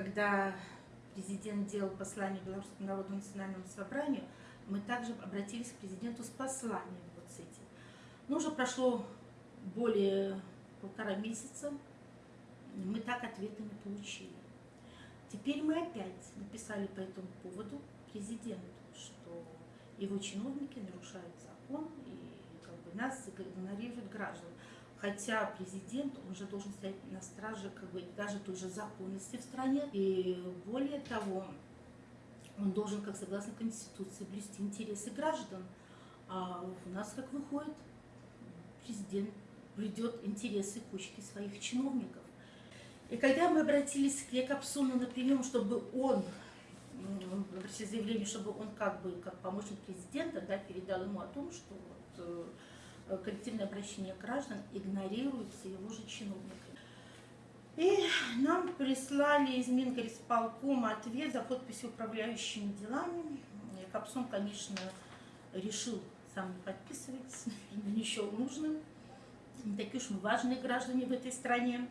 когда президент делал послание Белорусскому народу национальному собранию, мы также обратились к президенту с посланием вот с этим. Но уже прошло более полтора месяца, мы так ответа не получили. Теперь мы опять написали по этому поводу президенту, что его чиновники нарушают закон и как бы, нас игнорируют граждан. Хотя президент, он же должен стоять на страже как бы, даже той же законности в стране. И более того, он должен, как согласно Конституции, блюсти интересы граждан. А у нас, как выходит, президент блюдет интересы кучки своих чиновников. И когда мы обратились к Якобсону на прием, чтобы он, обратили заявление, чтобы он как бы, как помощник президента, да, передал ему о том, что вот, э, коллективное обращение граждан игнорируется его же чиновниками. И нам прислали из Мингорисполкома ответ за подписью управляющими делами. Капсон, конечно, решил сам не подписывать, не счел нужным. Не такие уж мы важные граждане в этой стране.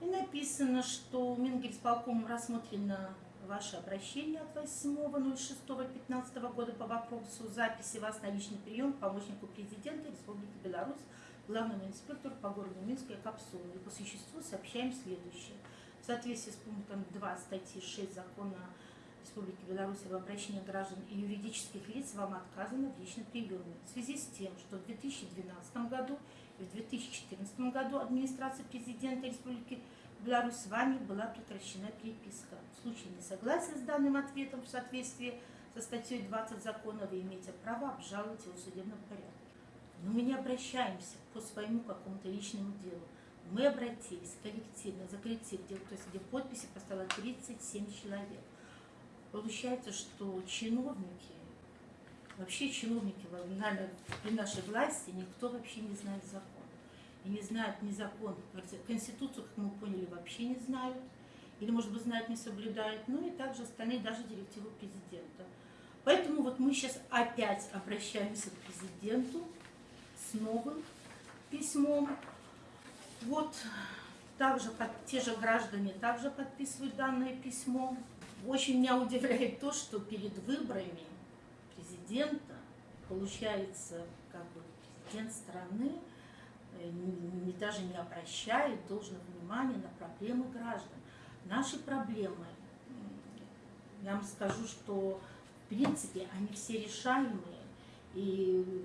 И написано, что Мингорисполком рассмотрено ваше обращение от 8.06.15 года по вопросу записи вас на личный прием к помощнику президента Республики Беларусь, главному инспектору по городу Минску и Капсулу. И по существу сообщаем следующее. В соответствии с пунктом 2 статьи 6 закона Республики Беларусь об обращении граждан и юридических лиц вам отказано в личном приеме. В связи с тем, что в 2012 году и в 2014 году администрация президента Республики Беларусь с вами была прекращена переписка. В случае несогласия с данным ответом в соответствии со статьей 20 закона вы имеете право обжаловать его в судебном порядке. Но мы не обращаемся по своему какому-то личному делу. Мы обратились коллективно, за коллектив, то есть где подписи поставило 37 человек. Получается, что чиновники, вообще чиновники при нашей власти, никто вообще не знает закон. И не знают ни закон, Конституцию, как мы поняли, вообще не знают. Или, может быть, знают, не соблюдают. Ну и также остальные, даже директиву президента. Поэтому вот мы сейчас опять обращаемся к президенту с новым письмом. Вот также под, те же граждане также подписывают данное письмо. Очень меня удивляет то, что перед выборами президента, получается, как бы президент страны не, даже не обращает должного внимания на проблемы граждан. Наши проблемы, я вам скажу, что в принципе они все решаемые, и,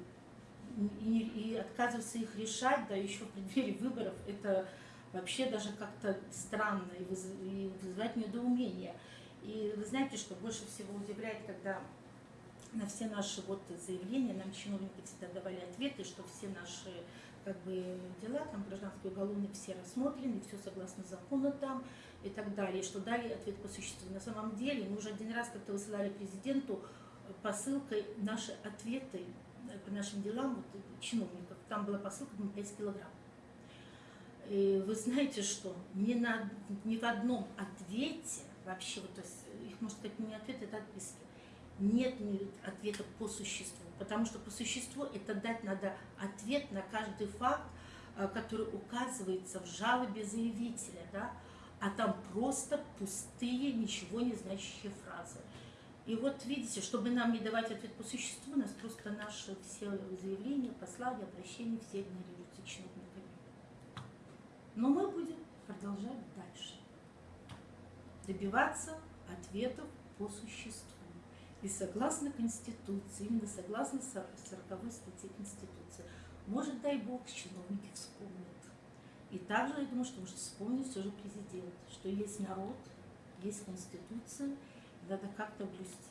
и, и отказываться их решать, да еще в преддверии выборов, это вообще даже как-то странно и, вызывает недоумение. И вы знаете, что больше всего удивляет, когда на все наши вот заявления нам чиновники всегда давали ответы, что все наши как бы, дела, там гражданские уголовные, все рассмотрены, все согласно закону там и так далее, что дали ответ по существу. На самом деле мы уже один раз как-то высылали президенту посылкой наши ответы по нашим делам вот, чиновников. Там была посылка на 5 килограмм. И вы знаете, что ни, на, ни в одном ответе вообще, вот, то есть их, можно сказать, не ответ, это отписки. Нет ответа по существу, потому что по существу это дать надо ответ на каждый факт, э, который указывается в жалобе заявителя, да, а там просто пустые, ничего не значащие фразы. И вот видите, чтобы нам не давать ответ по существу, нас просто наши все заявления, послания, обращения все игнорируются чиновниками. Но мы будем продолжать дальше добиваться ответов по существу. И согласно Конституции, именно согласно 40 статье Конституции, может, дай Бог, чиновники вспомнят. И также, я думаю, что может вспомнить все же президент, что есть народ, есть Конституция, надо как-то блюсти.